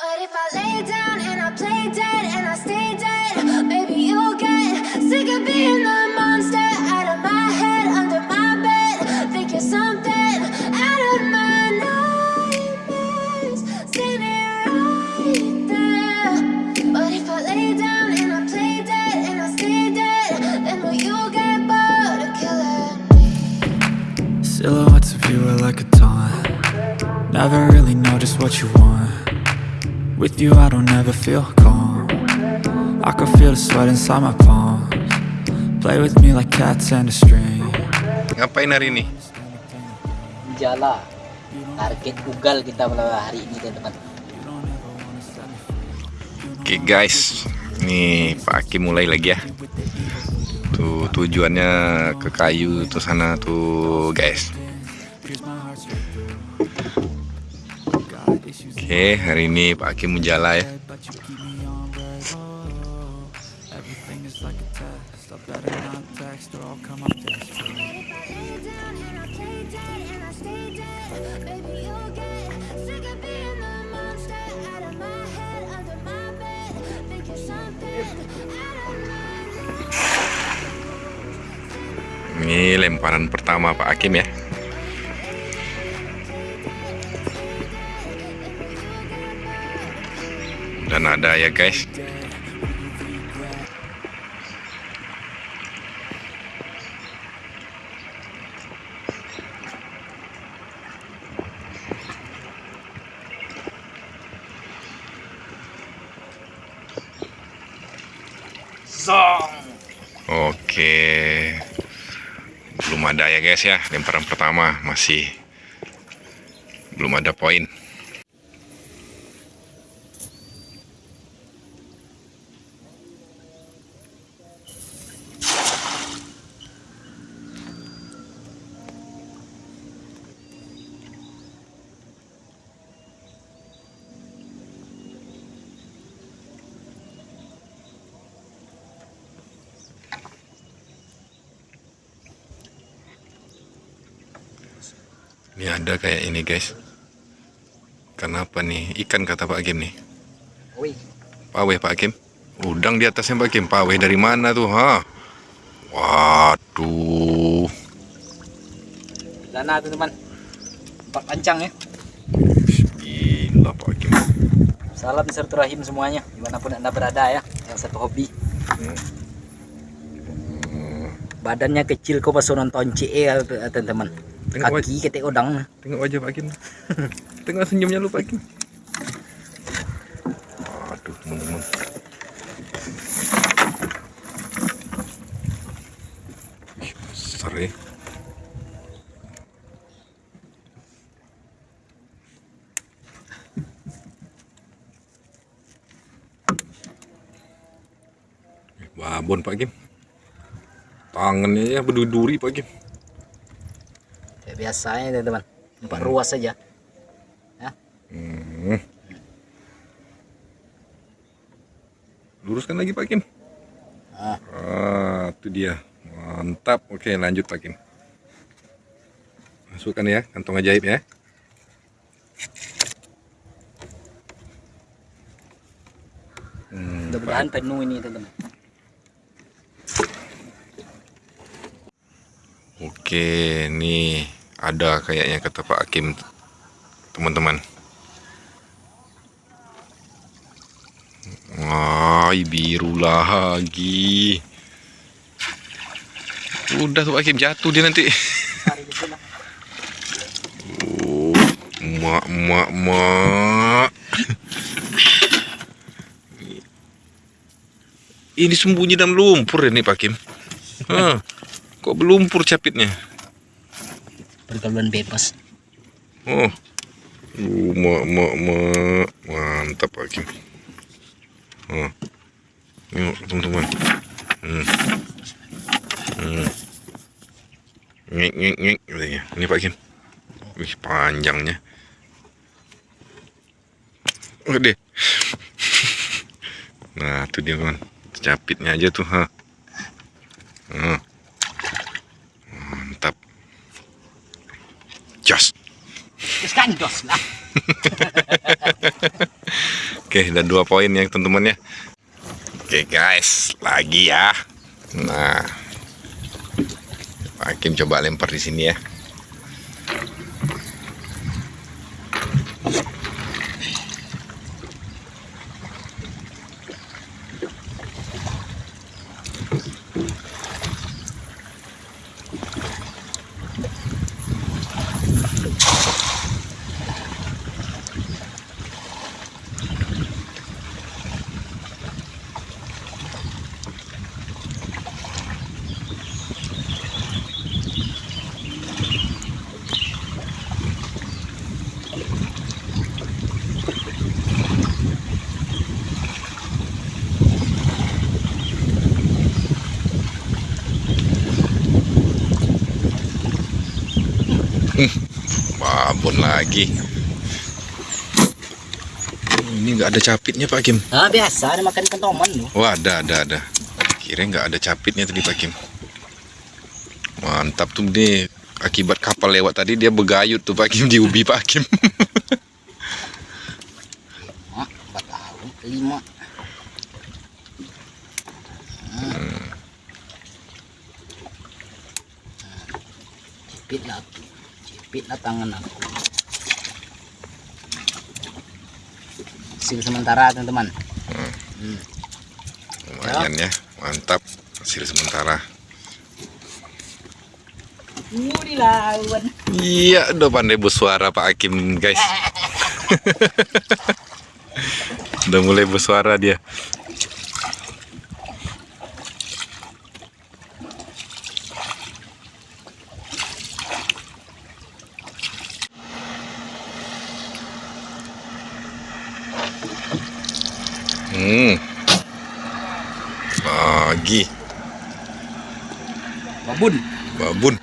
But if I lay down and I play dead and I stay dead, maybe you'll get sick of being the monster out of my head, under my bed. Think you're something out of my nightmares, standing right there. But if I lay down and I play dead and I stay dead, then will you get bored of killing me? Silhouettes of you are like a taunt Never really know just what you want With you I don't ever feel calm I can feel the sweat inside my palms Play with me like cats and a string Ngapain hari ini? Jala target ugal kita pada hari ini teman-teman Oke guys, nih Pak Aki mulai lagi ya. Tuh tujuannya ke kayu tuh sana tuh guys. Oke, hari ini Pak Aki menjala ya. Ini lemparan pertama Pak Hakim ya. Dan ada ya guys. Oke. Belum ada ya guys ya, lemparan pertama masih belum ada poin. Ini ada kayak ini guys. Kenapa nih? Ikan kata Pak Hakim nih. Pawe Pak Hakim. Udang di atasnya Pak Hakim. Pawe dari mana tuh? Ha? Waduh. dana teman-teman empat pancang ya Gila Pak Hakim. salam silaturahim semuanya di mana pun anda berada ya yang satu hobi badannya kecil kok pas nonton CE ya teman-teman Tengok kaki ketek udang Tengok wajah Pak Hakim. Tengok senyumnya lu Pak Hakim. Waduh teman-teman. Besar ya. Babon Pak Kim. Tangannya ya berduri Pak Kim. Biasanya teman-teman empat ruas saja ya Hmm. Luruskan lagi Pak Kim. Ah. Ah, itu dia. Mantap. Oke, lanjut Pak Kim. Masukkan ya, kantong ajaib ya. Hmm, mudah-mudahan penuh ini teman-teman Oke, nih ada kayaknya kata Pak Hakim, teman-teman. Wah, biru lagi. Udah tuh Hakim jatuh dia nanti. Mak, mak, mak. Ini sembunyi dalam lumpur ini Pak Hakim. Hah. Kok belumpur capitnya? Pergaulan bebas Oh. Uh, mak, mak, mak. Mantap, Kim. Oh. Yuk, teman-teman. Hmm. Hmm. Ngik. katanya. Ini Pak Kim. Wih, panjangnya. Gede. Nah, tuh dia, kawan. Capitnya aja tuh, ha. Hmm. Jos. kan dos lah Oke, ada dua poin ya teman-teman ya. Oke guys, lagi ya. Nah, Pak Hakim coba lempar di sini ya. Babon lagi. Ini nggak ada capitnya Pak Kim. Ah biasa ada makan kentoman loh. Wah ada ada ada. Kira nggak ada capitnya tadi Pak Kim. Mantap tuh nih. Akibat kapal lewat tadi dia begayut tuh Pak Kim di ubi Pak Kim. Ah, empat tahun lima. Hmm. Cipit lah aku. Cipit lah tangan aku. Hasil sementara teman-teman. Hmm. Lumayan ya, mantap hasil sementara. Iya, udah pandai bersuara Pak Hakim guys. udah mulai bersuara dia. Hmm. Lagi Babun. babun.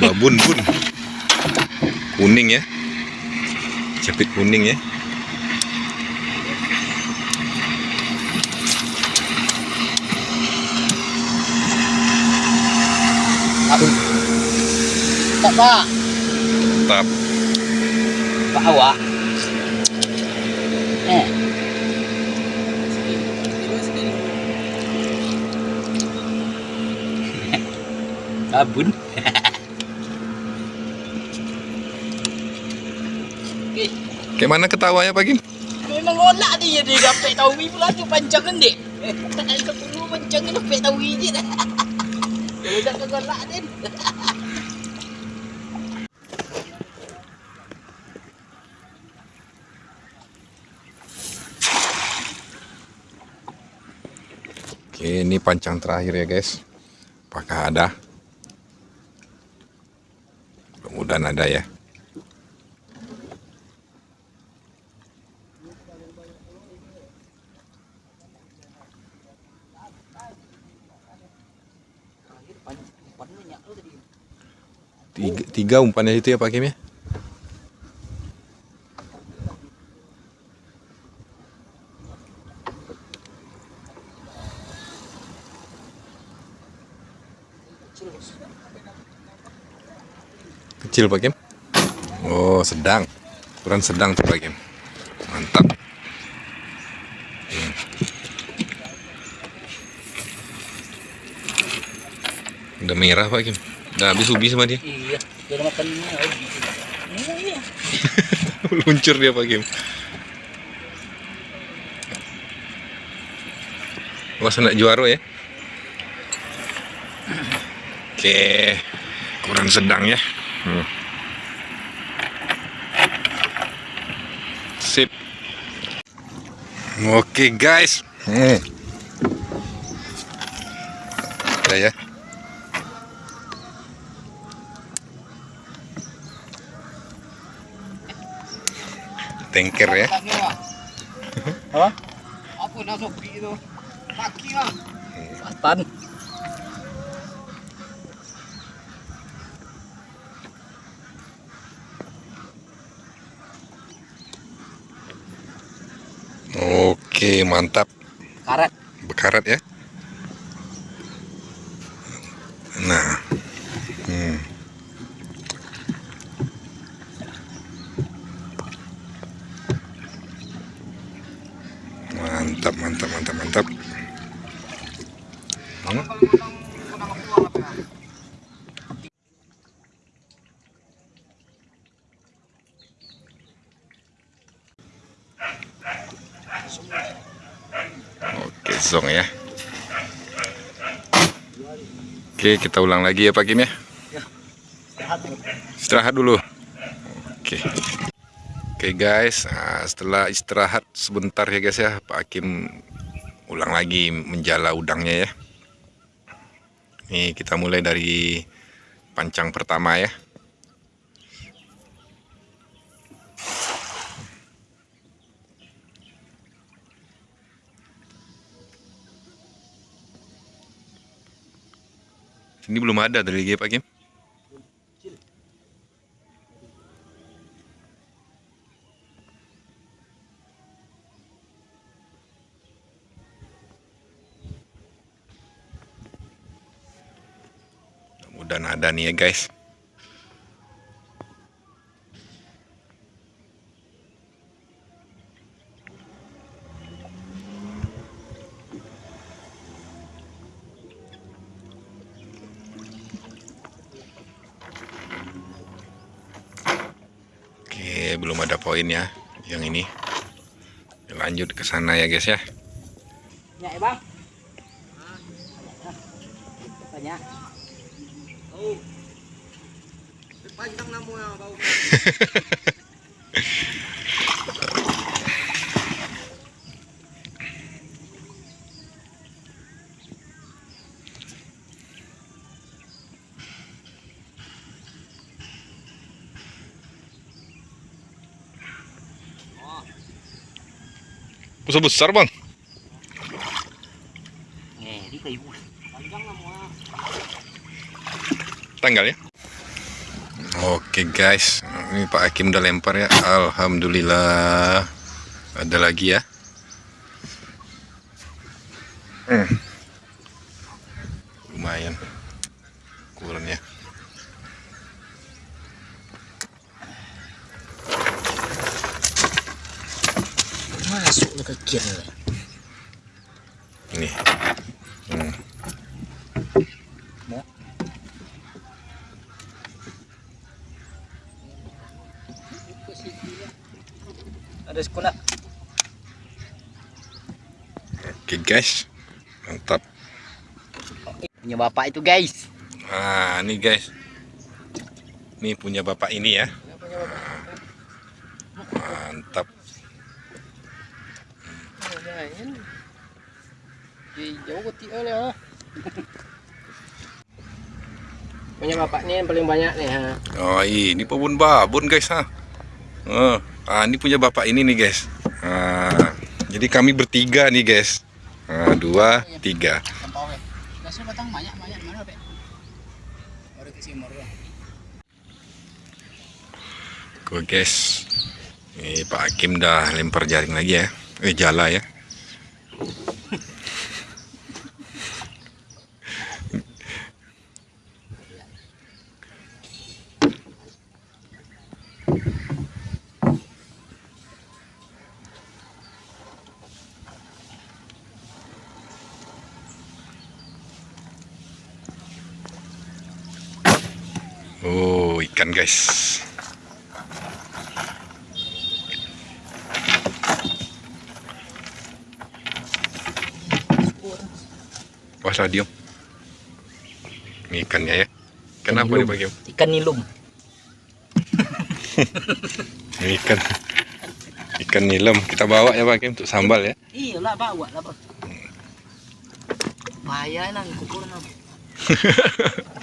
Babun bun. Kuning ya. Capit kuning ya. Tak pak. Mantap. Pak awak. Eh. Babun. Eh, Kayak mana ketawanya Pak Kim? memang olah dia dia dapat tahu pula tu panjang kan dek. Tak ada perlu panjang kan dapat tahu je dah. Kalau dah kegolak dia. Oke, ini pancang terakhir ya guys. Apakah ada? Mudah-mudahan ada ya. Tiga, tiga umpannya itu ya Pak Kim ya? Kecil Pak Kim? Oh sedang Ukuran sedang tuh Pak Kim Mantap Hmm. Udah merah Pak Kim Udah habis ubi sama dia Iya, dia makan ni. Iya. Luncur dia Pak Kim Awas nak juara ya Oke Ukuran sedang ya Hmm. Sip Oke guys hmm. Udah ya Tanker ya Apa? Apa nak sopi tu? Kaki lah. Patan. Oke mantap Karet. Bekarat ya Nah hmm. Mantap, mantap, mantap, mantap. Hmm. Oke, zong ya. Oke, kita ulang lagi ya Pak Kim ya. Istirahat dulu. Oke. Oke guys, nah, setelah istirahat sebentar ya guys ya, Pak Hakim ulang lagi menjala udangnya ya. Nih kita mulai dari pancang pertama ya. Ini belum ada dari Pak Kim. Udah nada nih ya guys. Oke, belum ada poin ya yang ini. Lanjut ke sana ya guys ya. Ya, Bang. Banyak. Oh. Panjang namu ya, bau. Besar besar bang. Eh, di kayu. Panjang namu tanggal ya Oke guys ini Pak Hakim udah lempar ya Alhamdulillah ada lagi ya hmm. lumayan ukurannya Masuk ke kiri. ini hmm. Ada sekolah. oke guys mantap Punya bapak itu, guys. nah ini guys ini punya bapak ini ya mantap oleh Punya bapak ni yang paling banyak nih ha. Oh ini pohon babon guys ha. Oh, ah ini punya bapak ini nih guys. Ah, jadi kami bertiga nih guys. Ah, dua, tiga. Sini baru. Oke guys. Ini Pak Hakim dah lempar jaring lagi ya. Eh jala ya. Oh, ikan guys. Wah, stadium. Ini ikannya ya. Kenapa Nilum. dipakai? Ikan nilum. Ini ikan. Ikan nilam. Kita bawa ya Pak Kim untuk sambal ya. Iyalah bawa lah bang. Bahaya nang kukur. But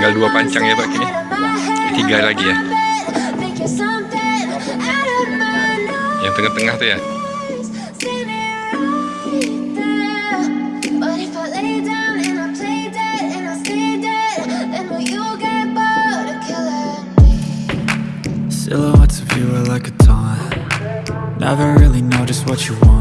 tinggal dua pancang ya, Pak, ini. Tiga lagi ya. Yang tengah-tengah tuh ya. Silhouettes of you are like a taunt Never really know just what you want